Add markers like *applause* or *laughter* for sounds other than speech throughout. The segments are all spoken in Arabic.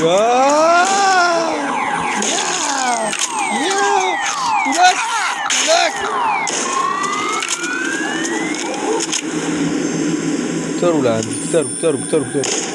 يا يا يا هناك هناك كتروا لعندي كتروا كتروا كتروا كتروا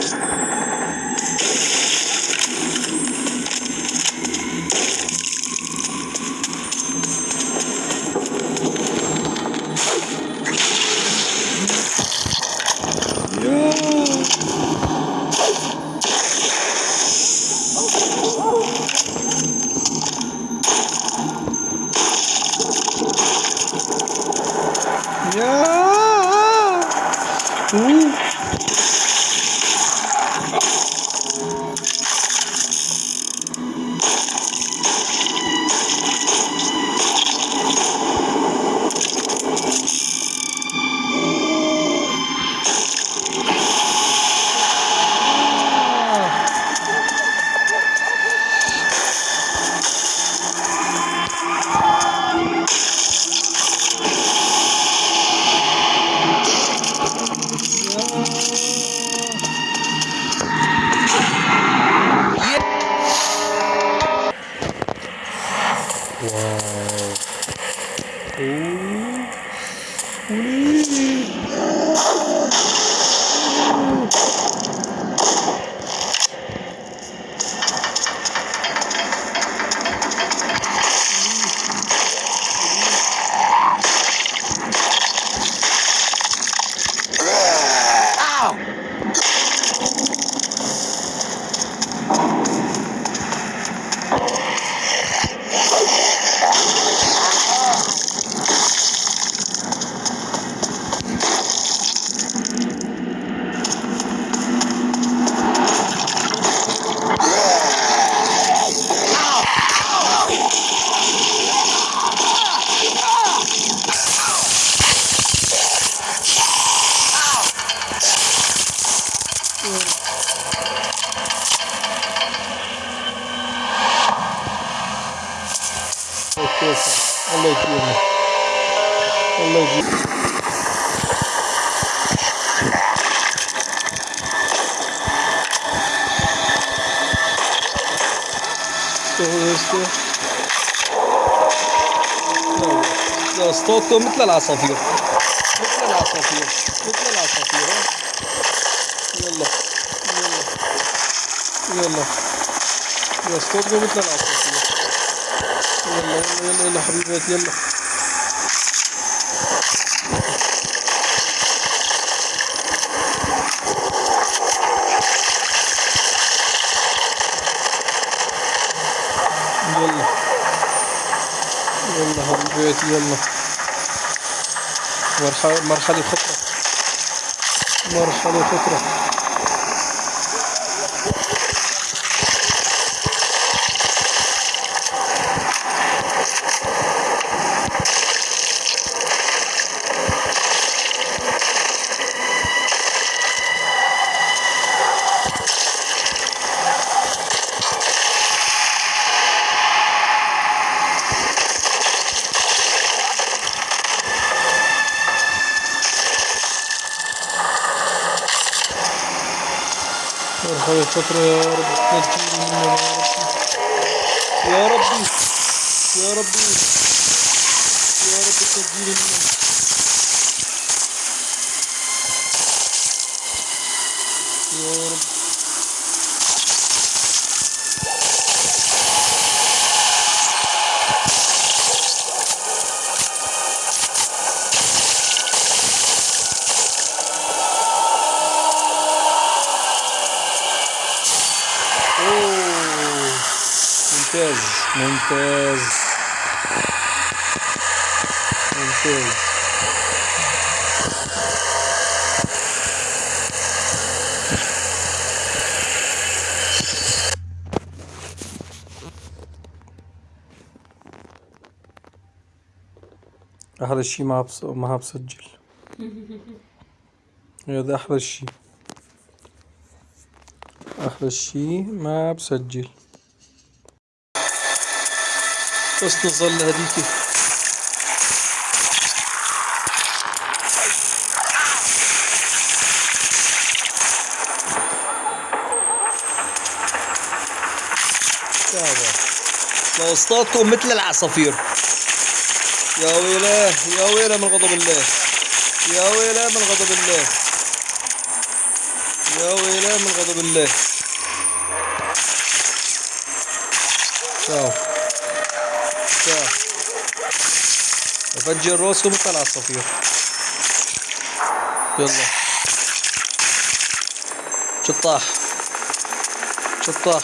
لا صوتكم مثل العصافير. مثل العصافير. مثل العصافير يلا يلا يلا. صوتكم مثل العصافير. يلا يلا يلا حبيبات يلا. يلا. يلا حبيباتي يلا. مرحلة خطرة. مرحلة خطرة. مرحبا فترة يا رب. تنجيني منها يا ربي. يا ربي. يا ربي تنجيني منها يا رب أوه. ممتاز. ممتاز. أحلى شي ما بس ما بسجل *laughs* هذا أحلى شي. أحلى شي ما بسجل بس نظل هذيك. واصطادكم مثل العصافير. يا ويلاه يا ويلاه من غضب الله. يا ويلاه من غضب الله. يا ويلاه من غضب الله. شاو الساعة فجر راسكم وطلع الصفير يلا شطاح شطاح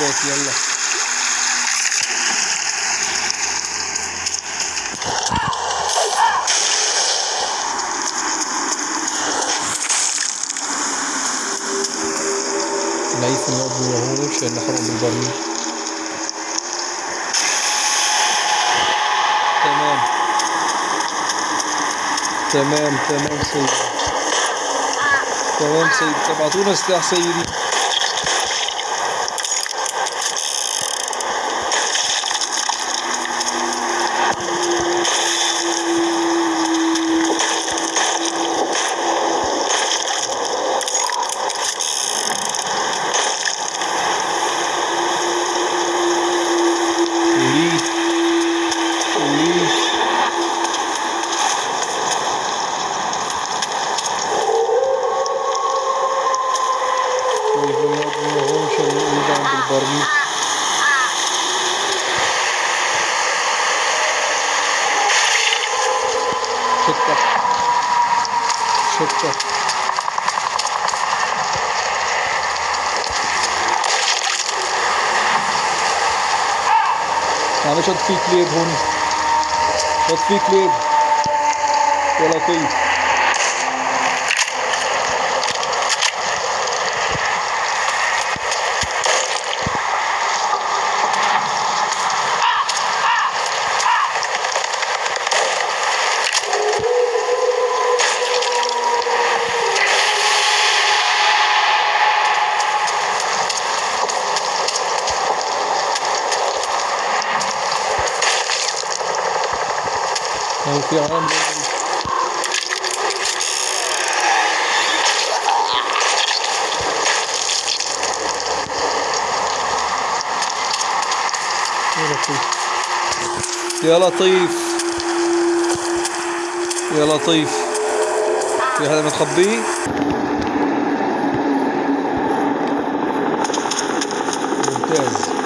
حاجات يلا ليس النقط وهو مش هنحرق بالبرميل تمام. تمام تمام سيدي. تمام سيدي. تبعتونا سلاح سيدي. fique livre, Rony. Só fique livre. Coloca. الكلام ده يا لطيف. يا لطيف. في هذا متخبيه ممتاز.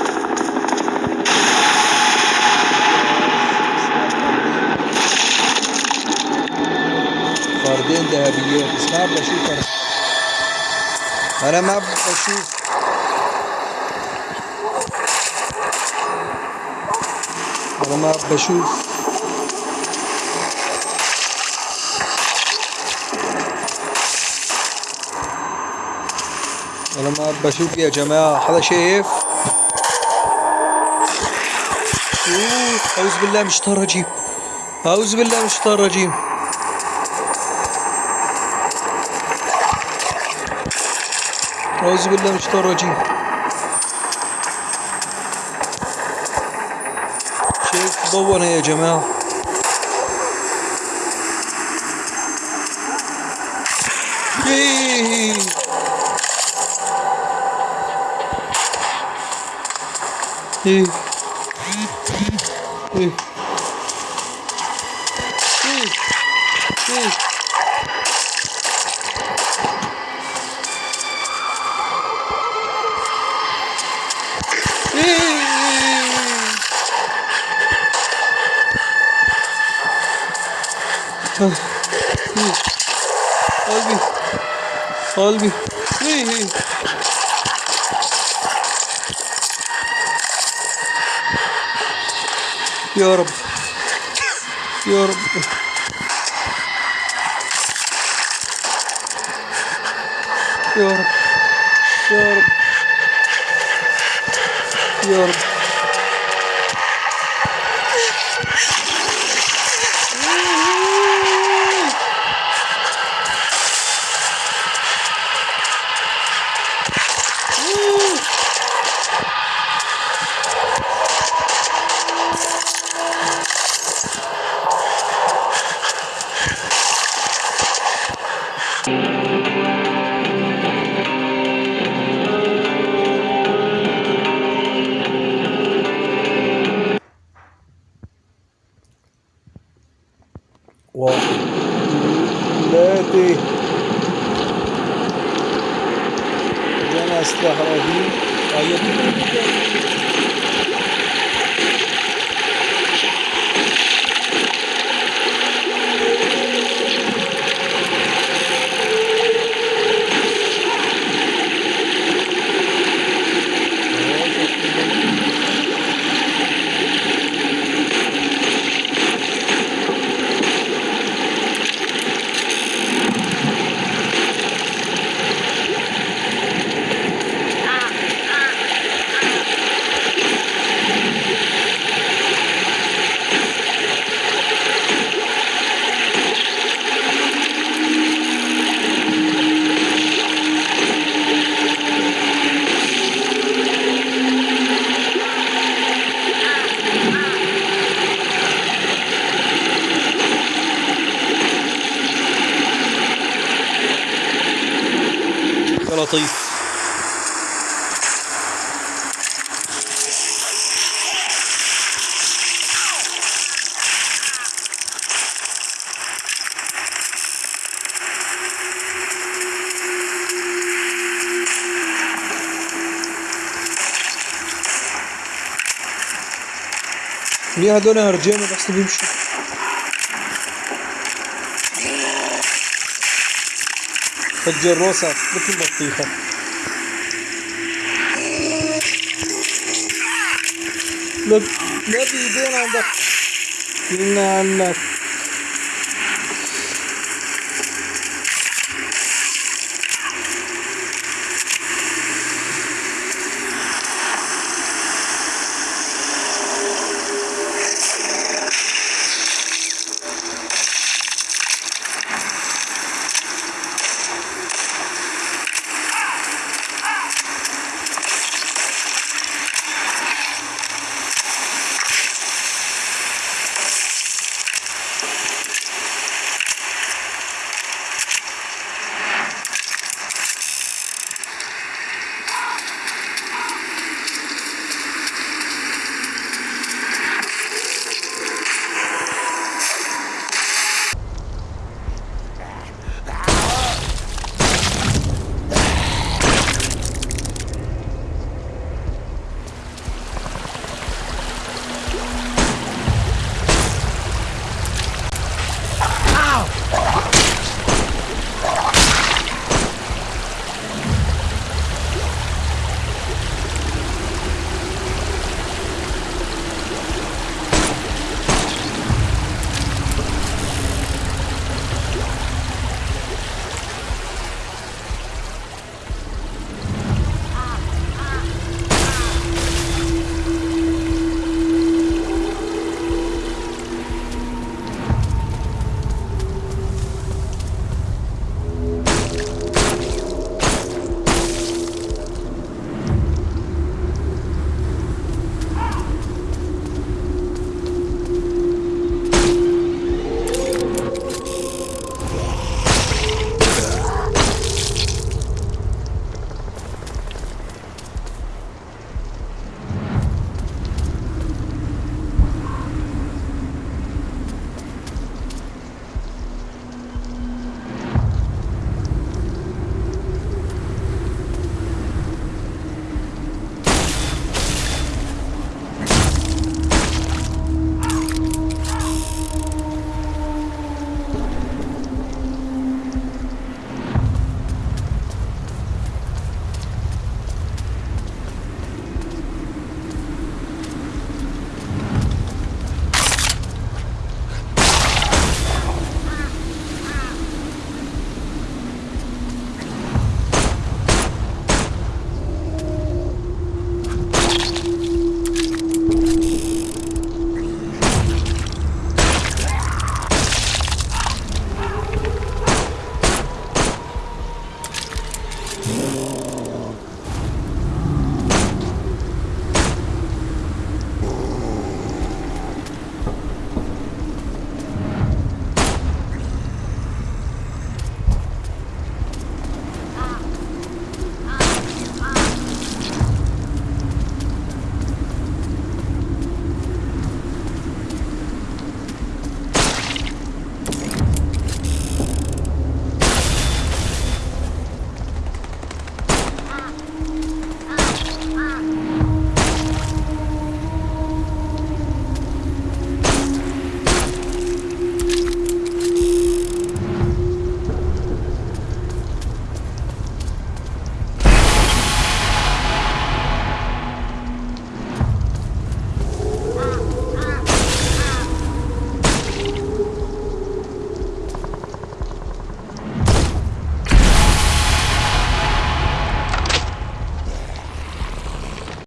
فردين ذهبيات بس ما بشوف أنا ما بشوف أنا ما بشوف أنا ما بشوف يا جماعة حدا شايف أعوذ بالله من الشيطان الرجيم أعوذ بالله من الشيطان الرجيم Euzubillahimineşşeytanirracim. Şeyh babana ya Cemal. Yee! Yee. Albi. Albi. Hey hey. Ya Rabbi. Ya Rabbi. Ya Rabbi. Ya Rabbi. Ya Rabbi. لطيف. ليه هدول هرجين بس بيمشوا الجروسة مثل البطيخة لا لا بيدين عندك عنك